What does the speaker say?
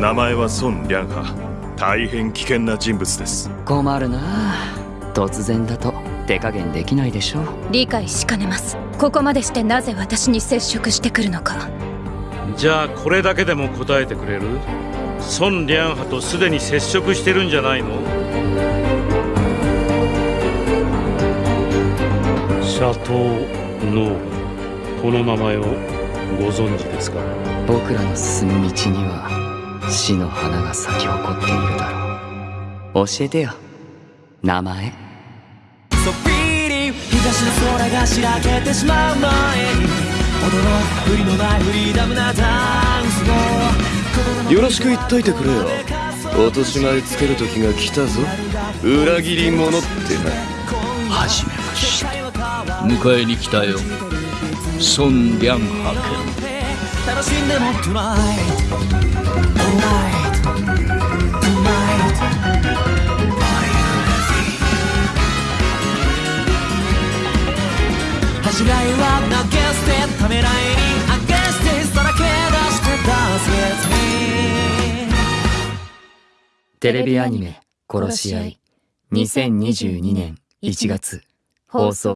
名前は孫良波大変危険な人物です。困るな。突然だと手加減できないでしょ理解しかねます。ここまでしてなぜ私に接触してくるのか。じゃあこれだけでも答えてくれる？孫良波とすでに接触してるんじゃないの？シャトー・ノー。この名前をご存知ですか？僕らの進む道には死の花が咲き誇っているだろう。教えてよ。名前。そっぴり東の空がしらけてしまう前に踊ろう振りのないフリーダムなダンスを。よろしく言っといてくれよ。落とし前つける時が来たぞ。裏切り者ってな。はじめまして。迎えに来たよ。孫良波君楽しんでも恥じらいは投げ捨てためらいにあげしてさらけ出して出せテレビアニメ「殺し合い」2022年1月。放送